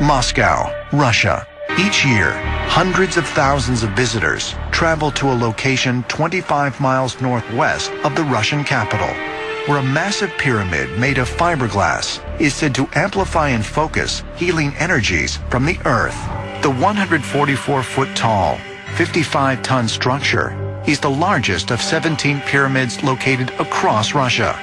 Moscow, Russia. Each year, hundreds of thousands of visitors travel to a location 25 miles northwest of the Russian capital, where a massive pyramid made of fiberglass is said to amplify and focus healing energies from the earth. The 144-foot tall, 55-ton structure is the largest of 17 pyramids located across Russia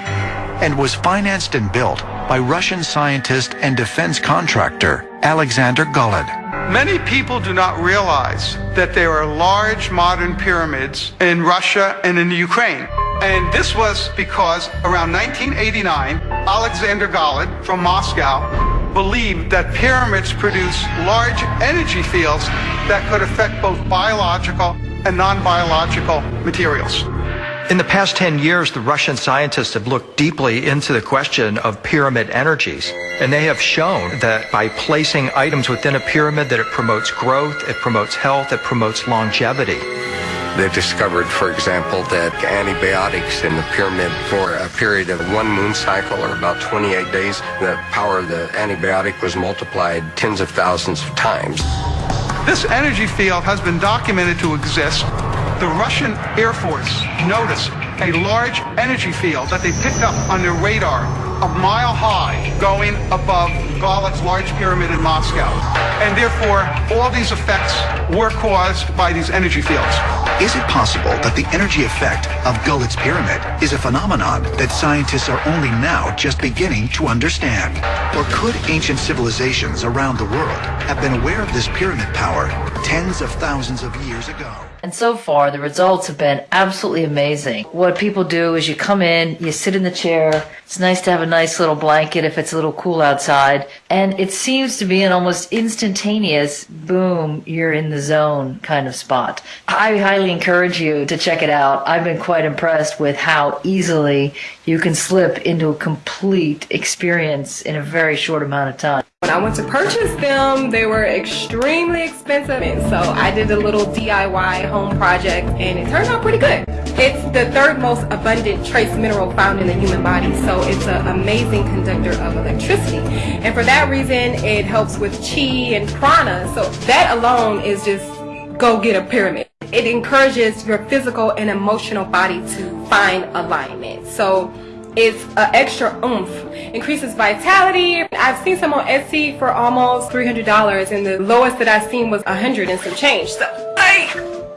and was financed and built by Russian scientist and defense contractor Alexander Golod. Many people do not realize that there are large modern pyramids in Russia and in Ukraine. And this was because around 1989, Alexander Golod from Moscow believed that pyramids produce large energy fields that could affect both biological and non-biological materials. In the past 10 years, the Russian scientists have looked deeply into the question of pyramid energies. And they have shown that by placing items within a pyramid that it promotes growth, it promotes health, it promotes longevity. They discovered, for example, that antibiotics in the pyramid for a period of one moon cycle or about 28 days, the power of the antibiotic was multiplied tens of thousands of times. This energy field has been documented to exist the Russian Air Force noticed a large energy field that they picked up on their radar a mile high going above Golod's large pyramid in Moscow. And therefore, all these effects were caused by these energy fields. Is it possible that the energy effect of Golod's pyramid is a phenomenon that scientists are only now just beginning to understand? Or could ancient civilizations around the world have been aware of this pyramid power tens of thousands of years ago? And so far, the results have been absolutely amazing. What people do is you come in, you sit in the chair. It's nice to have a nice little blanket if it's a little cool outside. And it seems to be an almost instantaneous, boom, you're in the zone kind of spot. I highly encourage you to check it out. I've been quite impressed with how easily you can slip into a complete experience in a very short amount of time. When I went to purchase them, they were extremely expensive. And so I did a little DIY home project and it turned out pretty good. It's the third most abundant trace mineral found in the human body. So it's an amazing conductor of electricity. And for that reason, it helps with chi and prana. So that alone is just go get a pyramid. It encourages your physical and emotional body to find alignment. So it's an extra oomph, increases vitality. I've seen some on Etsy for almost $300 and the lowest that I've seen was 100 and some change. So I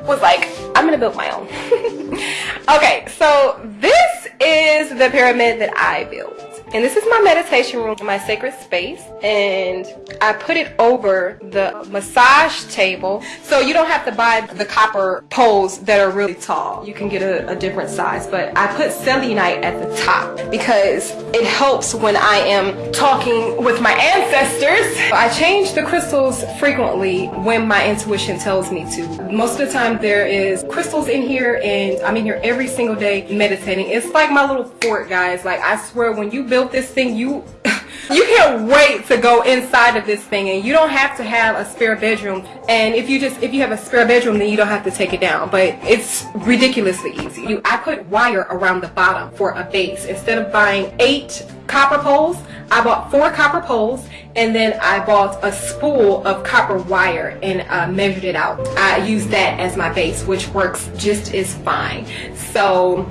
was like, I'm gonna build my own. okay, so this is the pyramid that I built. And this is my meditation room, my sacred space. And I put it over the massage table. So you don't have to buy the copper poles that are really tall. You can get a, a different size. But I put selenite at the top because it helps when I am talking with my ancestors. I change the crystals frequently when my intuition tells me to. Most of the time there is crystals in here and I'm in here every single day meditating. It's like my little fort, guys. Like I swear when you build built this thing, you you can't wait to go inside of this thing and you don't have to have a spare bedroom. And if you just if you have a spare bedroom then you don't have to take it down. But it's ridiculously easy. You, i put wire around the bottom for a base. Instead of buying eight copper poles i bought four copper poles and then i bought a spool of copper wire and uh, measured it out. I used that as my base which works just as fine. So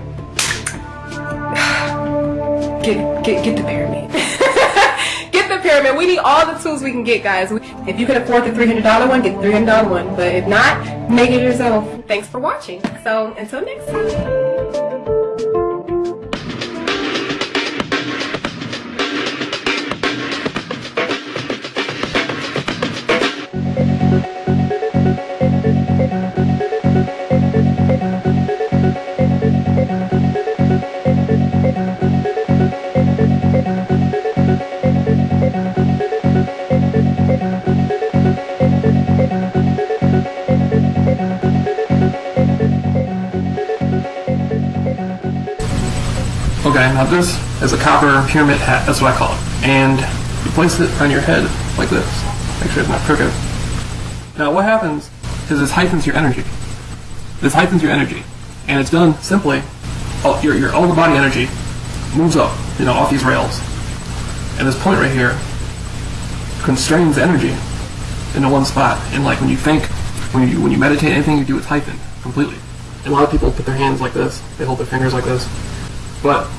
get get get the pyramid. get the pyramid. We need all the tools we can get, guys. If you can afford the $300 one, get the $300 one. But if not, make it yourself. Thanks for watching. So until next time. Okay, now this is a copper pyramid hat, that's what I call it. And you place it on your head like this. Make sure it's not crooked. Now what happens is this heightens your energy. This heightens your energy. And it's done simply, all, your, your all the body energy moves up, you know, off these rails. And this point right here constrains energy into one spot. And like when you think, when you when you meditate, anything you do is heightened completely. And a lot of people put their hands like this, they hold their fingers like this. But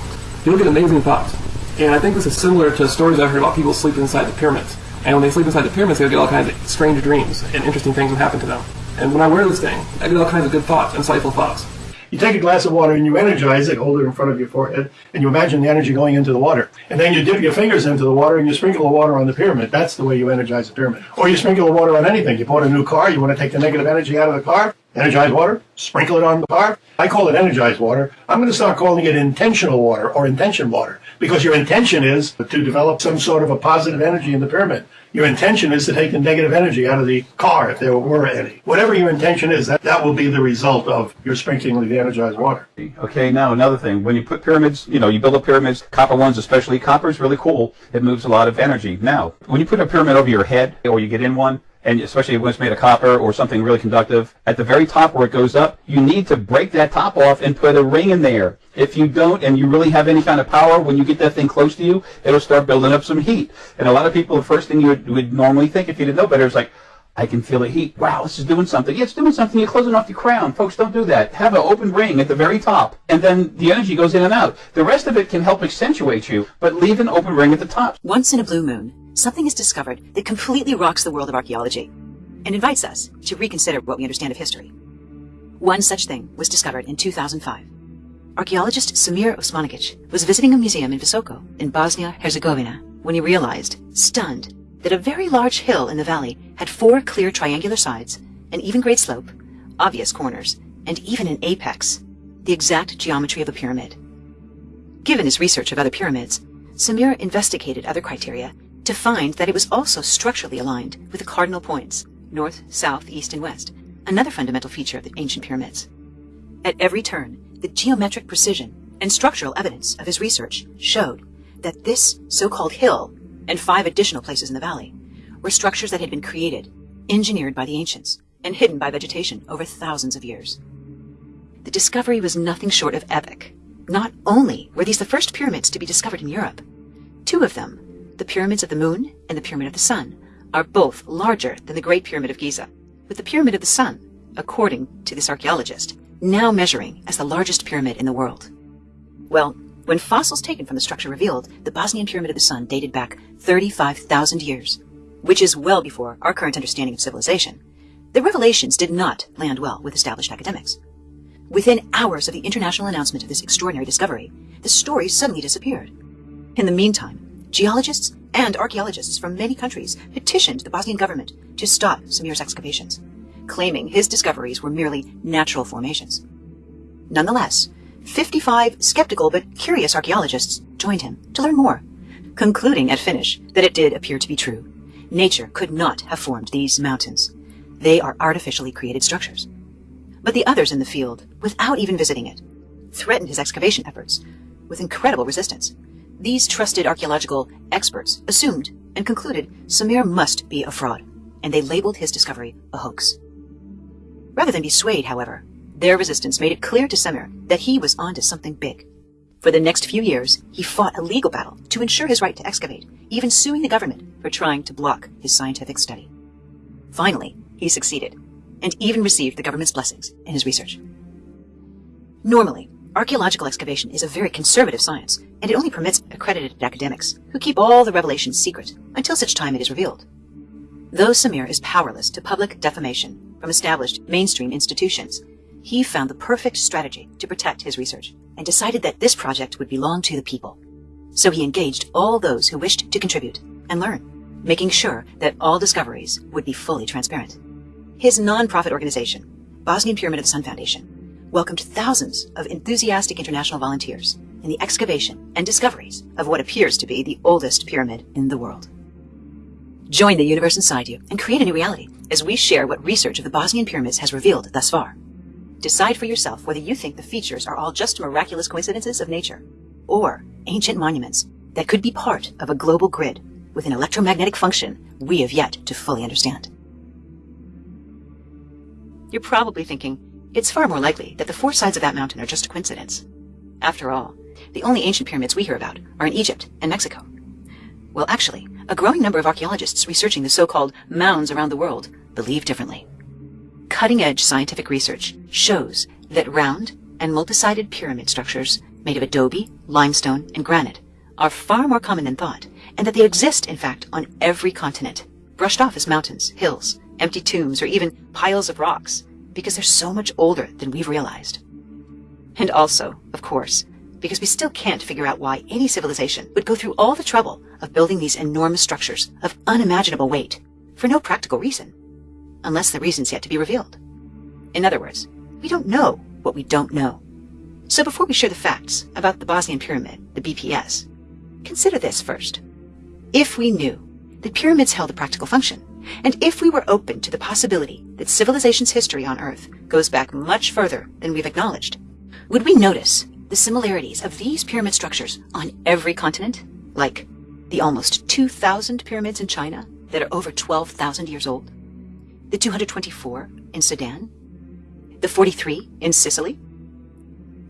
you'll get amazing thoughts. And I think this is similar to stories I've heard about people sleeping inside the pyramids. And when they sleep inside the pyramids, they'll get all kinds of strange dreams and interesting things will happen to them. And when I wear this thing, I get all kinds of good thoughts, insightful thoughts. You take a glass of water and you energize it, hold it in front of your forehead, and you imagine the energy going into the water. And then you dip your fingers into the water and you sprinkle the water on the pyramid. That's the way you energize the pyramid. Or you sprinkle the water on anything. You bought a new car, you want to take the negative energy out of the car, energize water, sprinkle it on the car. I call it energized water. I'm going to start calling it intentional water or intention water because your intention is to develop some sort of a positive energy in the pyramid. Your intention is to take the negative energy out of the car, if there were any. Whatever your intention is, that, that will be the result of your sprinkling the energized water. Okay, now another thing. When you put pyramids, you know, you build up pyramids, copper ones especially, copper is really cool. It moves a lot of energy. Now, when you put a pyramid over your head, or you get in one, and especially when it's made of copper or something really conductive, at the very top where it goes up, you need to break that top off and put a ring in there. If you don't, and you really have any kind of power, when you get that thing close to you, it'll start building up some heat. And a lot of people, the first thing you would, would normally think if you didn't know better is like, I can feel the heat. Wow, this is doing something. Yeah, it's doing something. You're closing off your crown. Folks, don't do that. Have an open ring at the very top, and then the energy goes in and out. The rest of it can help accentuate you, but leave an open ring at the top. Once in a blue moon, something is discovered that completely rocks the world of archaeology and invites us to reconsider what we understand of history. One such thing was discovered in 2005. Archaeologist Samir Osmanagic was visiting a museum in Visoko in Bosnia-Herzegovina when he realized, stunned, that a very large hill in the valley had four clear triangular sides, an even grade slope, obvious corners, and even an apex, the exact geometry of a pyramid. Given his research of other pyramids, Samir investigated other criteria to find that it was also structurally aligned with the cardinal points, north, south, east, and west, another fundamental feature of the ancient pyramids. At every turn, the geometric precision and structural evidence of his research showed that this so-called hill and five additional places in the valley were structures that had been created, engineered by the ancients, and hidden by vegetation over thousands of years. The discovery was nothing short of epic. Not only were these the first pyramids to be discovered in Europe, two of them, the pyramids of the moon and the pyramid of the sun, are both larger than the Great Pyramid of Giza, with the Pyramid of the Sun, according to this archaeologist, now measuring as the largest pyramid in the world. Well, when fossils taken from the structure revealed the Bosnian Pyramid of the Sun dated back 35,000 years, which is well before our current understanding of civilization, the revelations did not land well with established academics. Within hours of the international announcement of this extraordinary discovery, the story suddenly disappeared. In the meantime, geologists and archaeologists from many countries petitioned the Bosnian government to stop Samir's excavations, claiming his discoveries were merely natural formations. Nonetheless, 55 skeptical but curious archaeologists joined him to learn more, concluding at finish that it did appear to be true. Nature could not have formed these mountains. They are artificially created structures. But the others in the field, without even visiting it, threatened his excavation efforts with incredible resistance. These trusted archaeological experts assumed and concluded Samir must be a fraud, and they labeled his discovery a hoax. Rather than be swayed, however, their resistance made it clear to Samir that he was onto something big. For the next few years, he fought a legal battle to ensure his right to excavate, even suing the government for trying to block his scientific study. Finally, he succeeded, and even received the government's blessings in his research. Normally, archaeological excavation is a very conservative science, and it only permits accredited academics, who keep all the revelations secret until such time it is revealed. Though Samir is powerless to public defamation from established mainstream institutions, he found the perfect strategy to protect his research and decided that this project would belong to the people. So he engaged all those who wished to contribute and learn, making sure that all discoveries would be fully transparent. His non-profit organization, Bosnian Pyramid of the Sun Foundation, welcomed thousands of enthusiastic international volunteers in the excavation and discoveries of what appears to be the oldest pyramid in the world. Join the universe inside you and create a new reality as we share what research of the Bosnian pyramids has revealed thus far. Decide for yourself whether you think the features are all just miraculous coincidences of nature or ancient monuments that could be part of a global grid with an electromagnetic function we have yet to fully understand. You're probably thinking, it's far more likely that the four sides of that mountain are just a coincidence. After all, the only ancient pyramids we hear about are in Egypt and Mexico. Well, actually, a growing number of archaeologists researching the so-called mounds around the world believe differently. Cutting-edge scientific research shows that round and multi-sided pyramid structures made of adobe, limestone, and granite are far more common than thought, and that they exist, in fact, on every continent, brushed off as mountains, hills, empty tombs, or even piles of rocks, because they're so much older than we've realized. And also, of course, because we still can't figure out why any civilization would go through all the trouble of building these enormous structures of unimaginable weight for no practical reason, unless the reason's yet to be revealed. In other words, we don't know what we don't know. So before we share the facts about the Bosnian Pyramid, the BPS, consider this first. If we knew that pyramids held a practical function, and if we were open to the possibility that civilization's history on Earth goes back much further than we've acknowledged, would we notice the similarities of these pyramid structures on every continent? Like the almost 2,000 pyramids in China that are over 12,000 years old? The 224 in Sudan? The 43 in Sicily?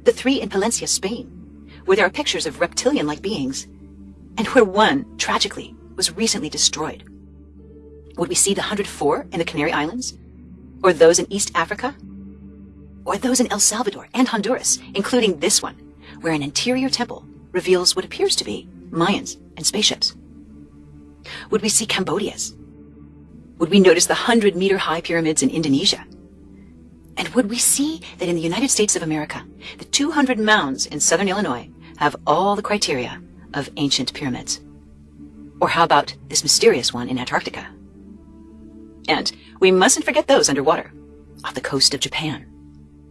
The three in Palencia, Spain, where there are pictures of reptilian-like beings, and where one, tragically, was recently destroyed? Would we see the 104 in the Canary Islands? Or those in East Africa? Or those in El Salvador and Honduras, including this one, where an interior temple reveals what appears to be Mayans and spaceships? Would we see Cambodia's? Would we notice the 100 meter high pyramids in Indonesia? And would we see that in the United States of America, the 200 mounds in southern Illinois have all the criteria of ancient pyramids? Or how about this mysterious one in Antarctica? And we mustn't forget those underwater, off the coast of Japan,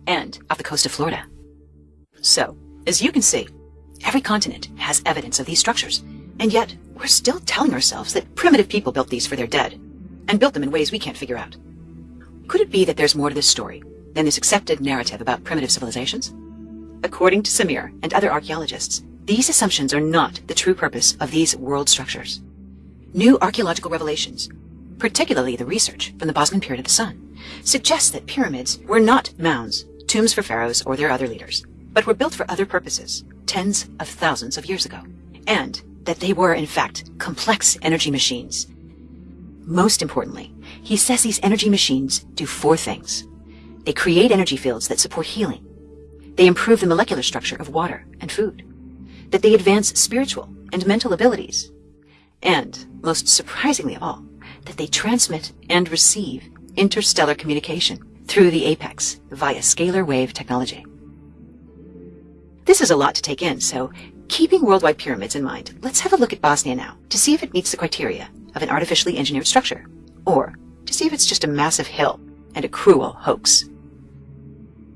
and off the coast of Florida. So, as you can see, every continent has evidence of these structures, and yet we're still telling ourselves that primitive people built these for their dead, and built them in ways we can't figure out. Could it be that there's more to this story than this accepted narrative about primitive civilizations? According to Samir and other archaeologists, these assumptions are not the true purpose of these world structures. New archaeological revelations, particularly the research from the Bosnian Pyramid of the Sun, suggests that pyramids were not mounds, tombs for pharaohs or their other leaders, but were built for other purposes tens of thousands of years ago, and that they were, in fact, complex energy machines. Most importantly, he says these energy machines do four things. They create energy fields that support healing. They improve the molecular structure of water and food. That they advance spiritual and mental abilities. And, most surprisingly of all, that they transmit and receive interstellar communication through the apex via scalar wave technology. This is a lot to take in, so keeping worldwide pyramids in mind, let's have a look at Bosnia now to see if it meets the criteria of an artificially engineered structure, or to see if it's just a massive hill and a cruel hoax.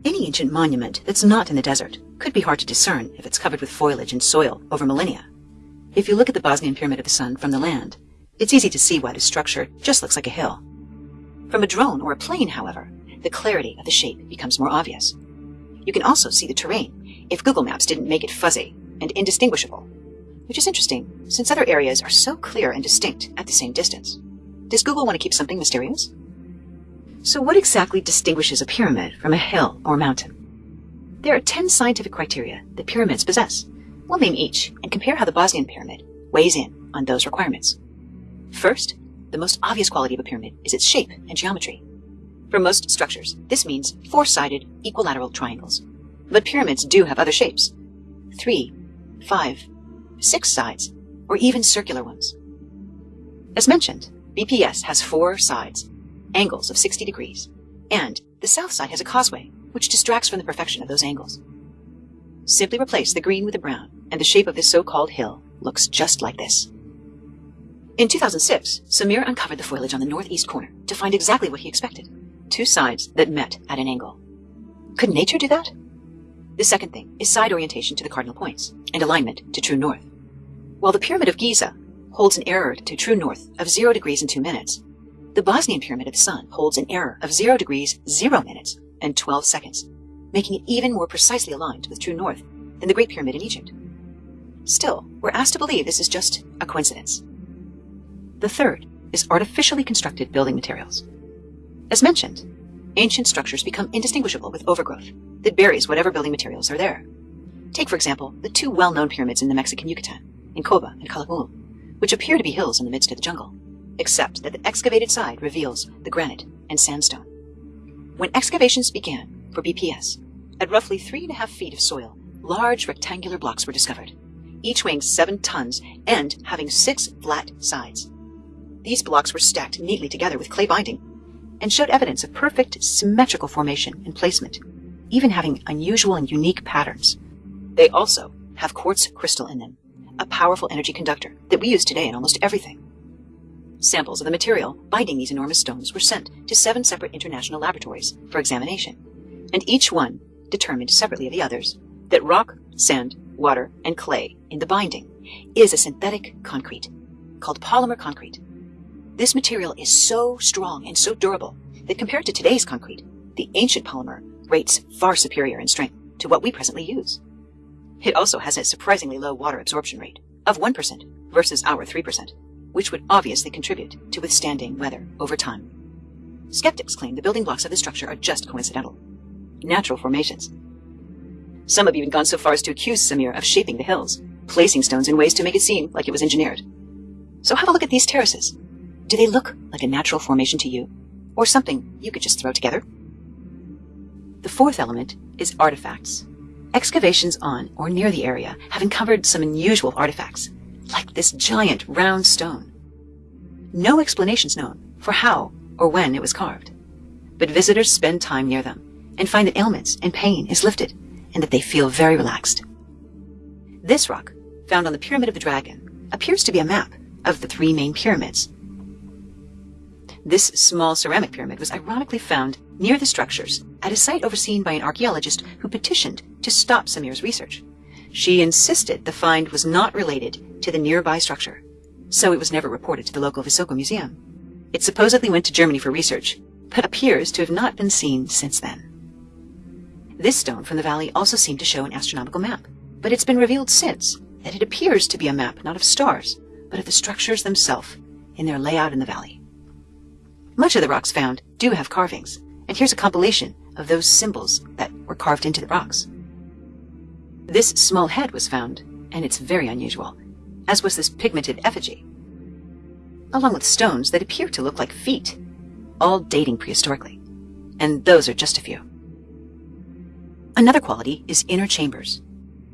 Any ancient monument that's not in the desert could be hard to discern if it's covered with foliage and soil over millennia. If you look at the Bosnian Pyramid of the Sun from the land, it's easy to see why the structure just looks like a hill. From a drone or a plane, however, the clarity of the shape becomes more obvious. You can also see the terrain if Google Maps didn't make it fuzzy and indistinguishable, which is interesting since other areas are so clear and distinct at the same distance. Does Google want to keep something mysterious? So what exactly distinguishes a pyramid from a hill or mountain? There are 10 scientific criteria that pyramids possess. We'll name each and compare how the Bosnian pyramid weighs in on those requirements. First, the most obvious quality of a pyramid is its shape and geometry. For most structures, this means four-sided equilateral triangles. But pyramids do have other shapes. Three, five, six sides, or even circular ones. As mentioned, BPS has four sides, angles of 60 degrees, and the south side has a causeway, which distracts from the perfection of those angles. Simply replace the green with the brown, and the shape of this so-called hill looks just like this. In 2006, Samir uncovered the foliage on the northeast corner to find exactly what he expected. Two sides that met at an angle. Could nature do that? The second thing is side orientation to the cardinal points and alignment to true north. While the Pyramid of Giza holds an error to true north of 0 degrees and 2 minutes, the Bosnian Pyramid of the Sun holds an error of 0 degrees 0 minutes and 12 seconds, making it even more precisely aligned with true north than the Great Pyramid in Egypt. Still, we're asked to believe this is just a coincidence. The third is artificially constructed building materials. As mentioned, ancient structures become indistinguishable with overgrowth that buries whatever building materials are there. Take, for example, the two well-known pyramids in the Mexican Yucatan, in Coba and Calakmul, which appear to be hills in the midst of the jungle, except that the excavated side reveals the granite and sandstone. When excavations began for BPS, at roughly three and a half feet of soil, large rectangular blocks were discovered, each weighing seven tons and having six flat sides. These blocks were stacked neatly together with clay binding and showed evidence of perfect symmetrical formation and placement, even having unusual and unique patterns. They also have quartz crystal in them, a powerful energy conductor that we use today in almost everything. Samples of the material binding these enormous stones were sent to seven separate international laboratories for examination, and each one determined separately of the others that rock, sand, water, and clay in the binding is a synthetic concrete called polymer concrete this material is so strong and so durable that compared to today's concrete, the ancient polymer rates far superior in strength to what we presently use. It also has a surprisingly low water absorption rate of 1% versus our 3%, which would obviously contribute to withstanding weather over time. Skeptics claim the building blocks of the structure are just coincidental, natural formations. Some have even gone so far as to accuse Samir of shaping the hills, placing stones in ways to make it seem like it was engineered. So have a look at these terraces. Do they look like a natural formation to you? Or something you could just throw together? The fourth element is artifacts. Excavations on or near the area have uncovered some unusual artifacts, like this giant round stone. No explanations known for how or when it was carved, but visitors spend time near them and find that ailments and pain is lifted and that they feel very relaxed. This rock, found on the Pyramid of the Dragon, appears to be a map of the three main pyramids this small ceramic pyramid was ironically found near the structures at a site overseen by an archaeologist who petitioned to stop Samir's research. She insisted the find was not related to the nearby structure, so it was never reported to the local Visoko Museum. It supposedly went to Germany for research, but appears to have not been seen since then. This stone from the valley also seemed to show an astronomical map, but it's been revealed since that it appears to be a map not of stars, but of the structures themselves in their layout in the valley. Much of the rocks found do have carvings, and here's a compilation of those symbols that were carved into the rocks. This small head was found, and it's very unusual, as was this pigmented effigy, along with stones that appear to look like feet, all dating prehistorically. And those are just a few. Another quality is inner chambers.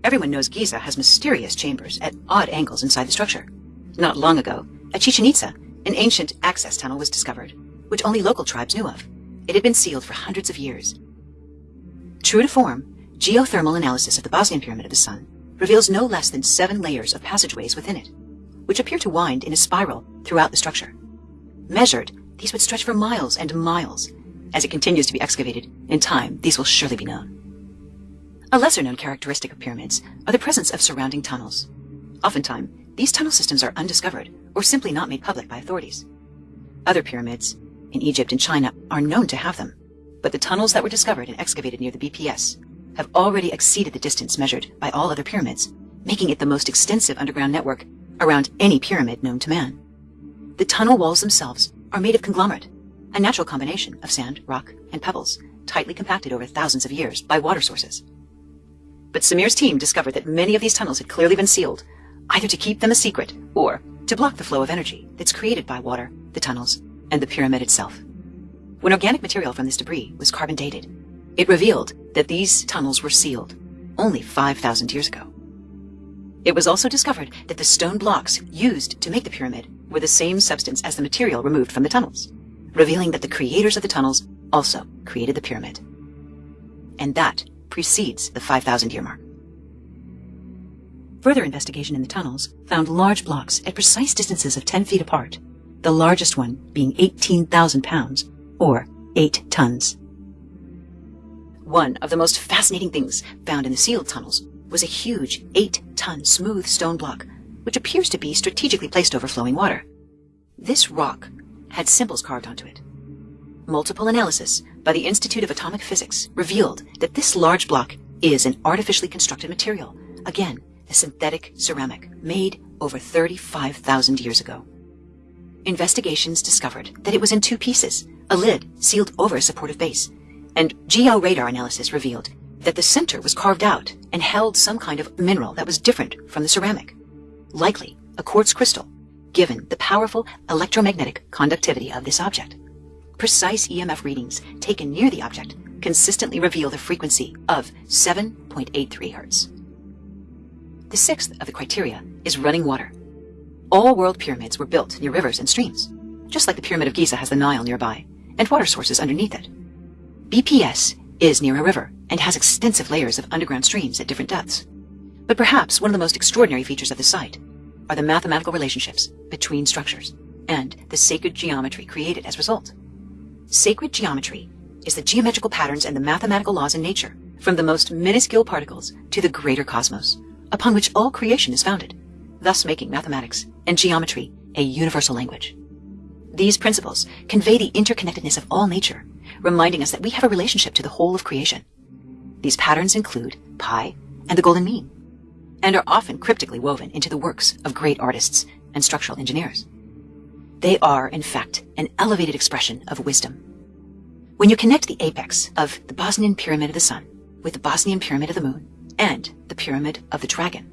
Everyone knows Giza has mysterious chambers at odd angles inside the structure. Not long ago, at Chichen Itza, an ancient access tunnel was discovered which only local tribes knew of. It had been sealed for hundreds of years. True to form, geothermal analysis of the Bosnian Pyramid of the Sun reveals no less than seven layers of passageways within it, which appear to wind in a spiral throughout the structure. Measured, these would stretch for miles and miles. As it continues to be excavated, in time, these will surely be known. A lesser known characteristic of pyramids are the presence of surrounding tunnels. Oftentimes, these tunnel systems are undiscovered or simply not made public by authorities. Other pyramids, in Egypt and China are known to have them, but the tunnels that were discovered and excavated near the BPS have already exceeded the distance measured by all other pyramids, making it the most extensive underground network around any pyramid known to man. The tunnel walls themselves are made of conglomerate, a natural combination of sand, rock, and pebbles, tightly compacted over thousands of years by water sources. But Samir's team discovered that many of these tunnels had clearly been sealed, either to keep them a secret or to block the flow of energy that's created by water, the tunnels, and the pyramid itself. When organic material from this debris was carbon dated, it revealed that these tunnels were sealed only 5,000 years ago. It was also discovered that the stone blocks used to make the pyramid were the same substance as the material removed from the tunnels, revealing that the creators of the tunnels also created the pyramid. And that precedes the 5,000 year mark. Further investigation in the tunnels found large blocks at precise distances of 10 feet apart the largest one being 18,000 pounds, or 8 tons. One of the most fascinating things found in the sealed tunnels was a huge 8-ton smooth stone block, which appears to be strategically placed over flowing water. This rock had symbols carved onto it. Multiple analysis by the Institute of Atomic Physics revealed that this large block is an artificially constructed material, again, a synthetic ceramic made over 35,000 years ago. Investigations discovered that it was in two pieces, a lid sealed over a supportive base, and geo-radar analysis revealed that the center was carved out and held some kind of mineral that was different from the ceramic, likely a quartz crystal, given the powerful electromagnetic conductivity of this object. Precise EMF readings taken near the object consistently reveal the frequency of 7.83 Hertz. The sixth of the criteria is running water. All world pyramids were built near rivers and streams, just like the Pyramid of Giza has the Nile nearby, and water sources underneath it. BPS is near a river and has extensive layers of underground streams at different depths. But perhaps one of the most extraordinary features of the site are the mathematical relationships between structures and the sacred geometry created as a result. Sacred geometry is the geometrical patterns and the mathematical laws in nature, from the most minuscule particles to the greater cosmos, upon which all creation is founded, thus making mathematics and geometry a universal language. These principles convey the interconnectedness of all nature, reminding us that we have a relationship to the whole of creation. These patterns include pi and the golden mean, and are often cryptically woven into the works of great artists and structural engineers. They are, in fact, an elevated expression of wisdom. When you connect the apex of the Bosnian Pyramid of the Sun with the Bosnian Pyramid of the Moon and the Pyramid of the Dragon,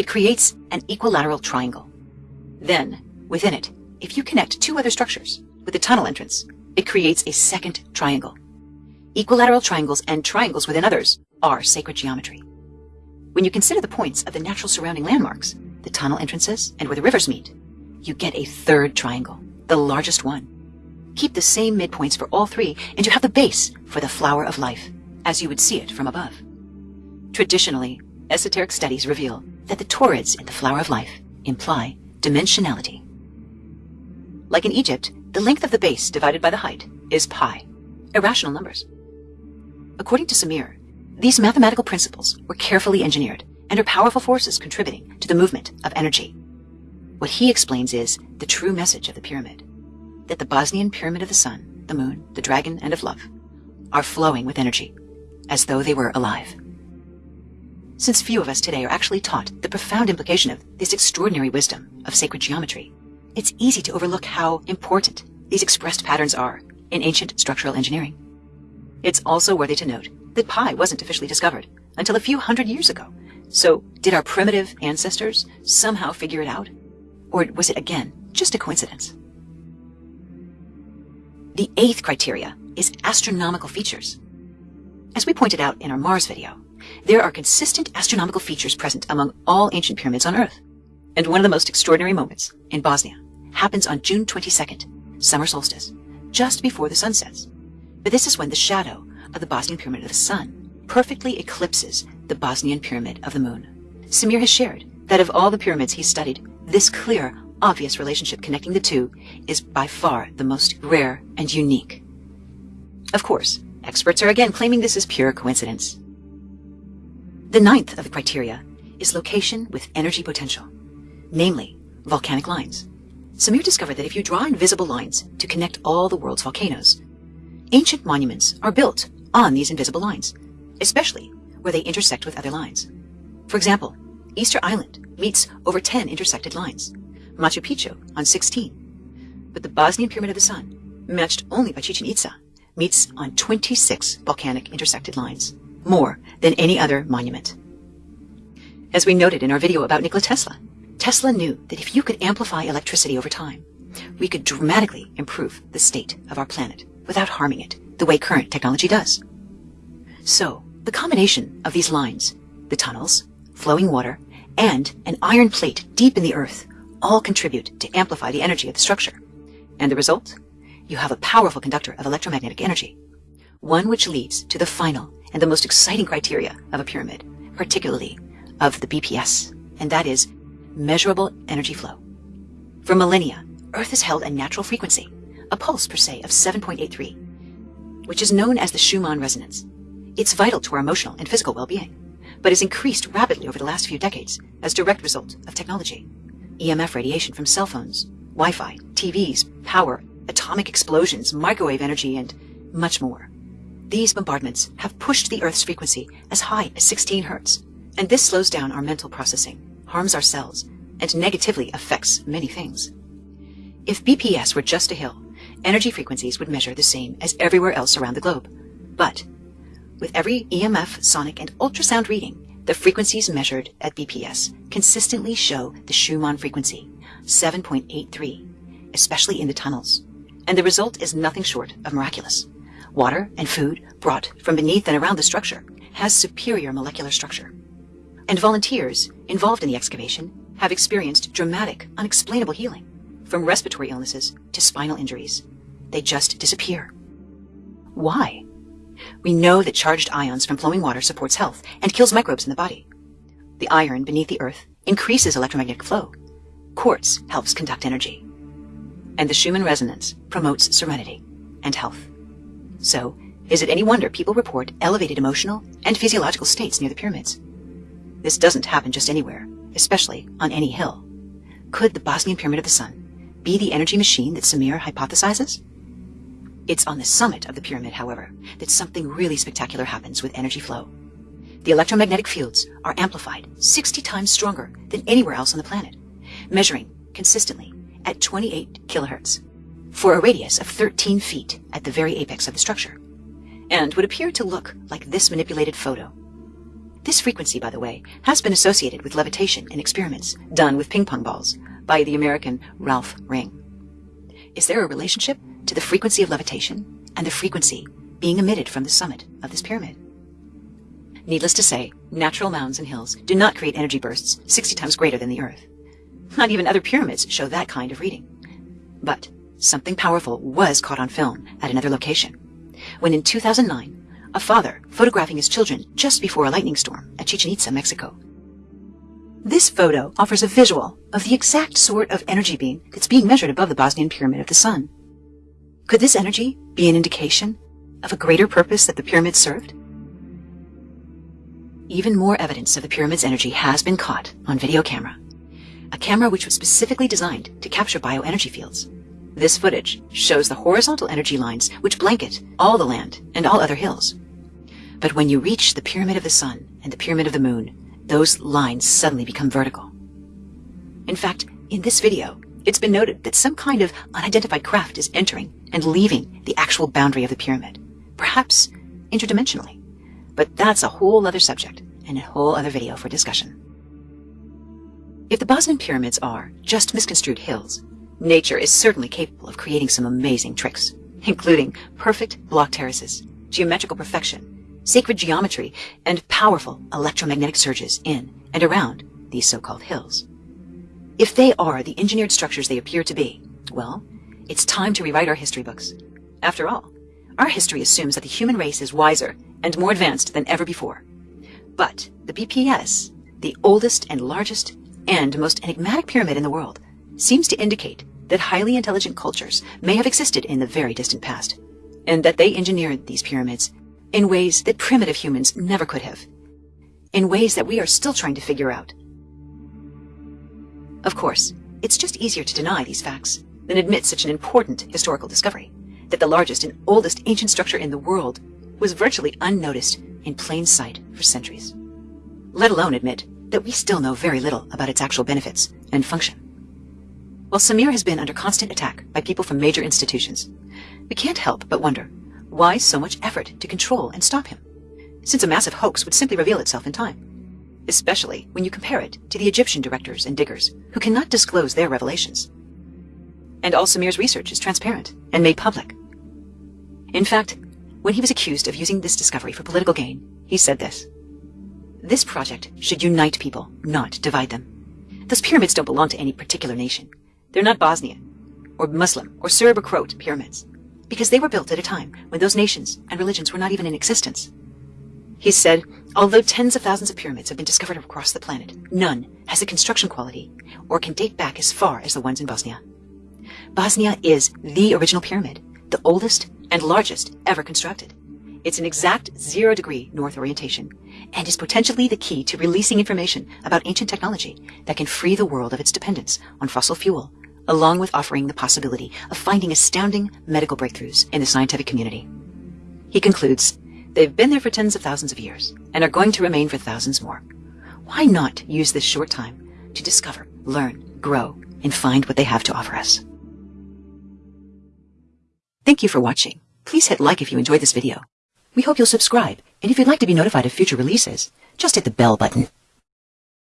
it creates an equilateral triangle. Then, within it, if you connect two other structures with a tunnel entrance, it creates a second triangle. Equilateral triangles and triangles within others are sacred geometry. When you consider the points of the natural surrounding landmarks, the tunnel entrances, and where the rivers meet, you get a third triangle, the largest one. Keep the same midpoints for all three, and you have the base for the flower of life, as you would see it from above. Traditionally, esoteric studies reveal that the toroids in the flower of life imply dimensionality. Like in Egypt, the length of the base divided by the height is pi, irrational numbers. According to Samir, these mathematical principles were carefully engineered and are powerful forces contributing to the movement of energy. What he explains is the true message of the pyramid, that the Bosnian pyramid of the sun, the moon, the dragon, and of love are flowing with energy, as though they were alive. Since few of us today are actually taught the profound implication of this extraordinary wisdom of sacred geometry, it's easy to overlook how important these expressed patterns are in ancient structural engineering. It's also worthy to note that pi wasn't officially discovered until a few hundred years ago. So did our primitive ancestors somehow figure it out? Or was it again just a coincidence? The eighth criteria is astronomical features. As we pointed out in our Mars video, there are consistent astronomical features present among all ancient pyramids on Earth. And one of the most extraordinary moments in Bosnia happens on June 22nd, summer solstice, just before the sun sets. But this is when the shadow of the Bosnian Pyramid of the Sun perfectly eclipses the Bosnian Pyramid of the Moon. Samir has shared that of all the pyramids he studied, this clear, obvious relationship connecting the two is by far the most rare and unique. Of course, experts are again claiming this is pure coincidence. The ninth of the criteria is location with energy potential, namely volcanic lines. Samir discovered that if you draw invisible lines to connect all the world's volcanoes, ancient monuments are built on these invisible lines, especially where they intersect with other lines. For example, Easter Island meets over 10 intersected lines, Machu Picchu on 16, but the Bosnian Pyramid of the Sun, matched only by Chichen Itza, meets on 26 volcanic intersected lines, more than any other monument. As we noted in our video about Nikola Tesla, Tesla knew that if you could amplify electricity over time, we could dramatically improve the state of our planet without harming it the way current technology does. So, the combination of these lines, the tunnels, flowing water, and an iron plate deep in the earth all contribute to amplify the energy of the structure. And the result? You have a powerful conductor of electromagnetic energy, one which leads to the final and the most exciting criteria of a pyramid, particularly of the BPS, and that is measurable energy flow. For millennia, Earth has held a natural frequency, a pulse per se of 7.83, which is known as the Schumann resonance. It's vital to our emotional and physical well-being, but has increased rapidly over the last few decades as direct result of technology. EMF radiation from cell phones, Wi-Fi, TVs, power, atomic explosions, microwave energy, and much more. These bombardments have pushed the Earth's frequency as high as 16 hertz, and this slows down our mental processing, harms our cells, and negatively affects many things. If BPS were just a hill, energy frequencies would measure the same as everywhere else around the globe. But with every EMF, sonic, and ultrasound reading, the frequencies measured at BPS consistently show the Schumann frequency, 7.83, especially in the tunnels. And the result is nothing short of miraculous. Water and food brought from beneath and around the structure has superior molecular structure. And volunteers involved in the excavation have experienced dramatic, unexplainable healing, from respiratory illnesses to spinal injuries. They just disappear. Why? We know that charged ions from flowing water supports health and kills microbes in the body. The iron beneath the earth increases electromagnetic flow. Quartz helps conduct energy. And the Schumann resonance promotes serenity and health. So, is it any wonder people report elevated emotional and physiological states near the pyramids? This doesn't happen just anywhere, especially on any hill. Could the Bosnian Pyramid of the Sun be the energy machine that Samir hypothesizes? It's on the summit of the pyramid, however, that something really spectacular happens with energy flow. The electromagnetic fields are amplified 60 times stronger than anywhere else on the planet, measuring consistently at 28 kilohertz for a radius of 13 feet at the very apex of the structure, and would appear to look like this manipulated photo. This frequency, by the way, has been associated with levitation in experiments done with ping pong balls by the American Ralph Ring. Is there a relationship to the frequency of levitation and the frequency being emitted from the summit of this pyramid? Needless to say, natural mounds and hills do not create energy bursts 60 times greater than the Earth. Not even other pyramids show that kind of reading. But something powerful was caught on film at another location. When in 2009, a father photographing his children just before a lightning storm at Chichen Itza, Mexico. This photo offers a visual of the exact sort of energy beam that's being measured above the Bosnian Pyramid of the Sun. Could this energy be an indication of a greater purpose that the pyramid served? Even more evidence of the pyramid's energy has been caught on video camera. A camera which was specifically designed to capture bioenergy fields. This footage shows the horizontal energy lines which blanket all the land and all other hills. But when you reach the Pyramid of the Sun and the Pyramid of the Moon, those lines suddenly become vertical. In fact, in this video, it's been noted that some kind of unidentified craft is entering and leaving the actual boundary of the pyramid, perhaps interdimensionally. But that's a whole other subject and a whole other video for discussion. If the Bosnian pyramids are just misconstrued hills, nature is certainly capable of creating some amazing tricks, including perfect block terraces, geometrical perfection, sacred geometry, and powerful electromagnetic surges in and around these so-called hills. If they are the engineered structures they appear to be, well, it's time to rewrite our history books. After all, our history assumes that the human race is wiser and more advanced than ever before. But the BPS, the oldest and largest and most enigmatic pyramid in the world, seems to indicate that highly intelligent cultures may have existed in the very distant past, and that they engineered these pyramids in ways that primitive humans never could have, in ways that we are still trying to figure out. Of course, it's just easier to deny these facts than admit such an important historical discovery, that the largest and oldest ancient structure in the world was virtually unnoticed in plain sight for centuries. Let alone admit that we still know very little about its actual benefits and function. While Samir has been under constant attack by people from major institutions, we can't help but wonder why so much effort to control and stop him, since a massive hoax would simply reveal itself in time, especially when you compare it to the Egyptian directors and diggers who cannot disclose their revelations. And all Samir's research is transparent and made public. In fact, when he was accused of using this discovery for political gain, he said this. This project should unite people, not divide them. Those pyramids don't belong to any particular nation. They're not Bosnian, or Muslim, or Serb or Croat pyramids, because they were built at a time when those nations and religions were not even in existence. He said, although tens of thousands of pyramids have been discovered across the planet, none has a construction quality or can date back as far as the ones in Bosnia. Bosnia is the original pyramid, the oldest and largest ever constructed. It's an exact zero degree north orientation and is potentially the key to releasing information about ancient technology that can free the world of its dependence on fossil fuel, along with offering the possibility of finding astounding medical breakthroughs in the scientific community. He concludes, they've been there for tens of thousands of years and are going to remain for thousands more. Why not use this short time to discover, learn, grow, and find what they have to offer us? Thank you for watching. Please hit like if you enjoyed this video. We hope you'll subscribe, and if you'd like to be notified of future releases, just hit the bell button.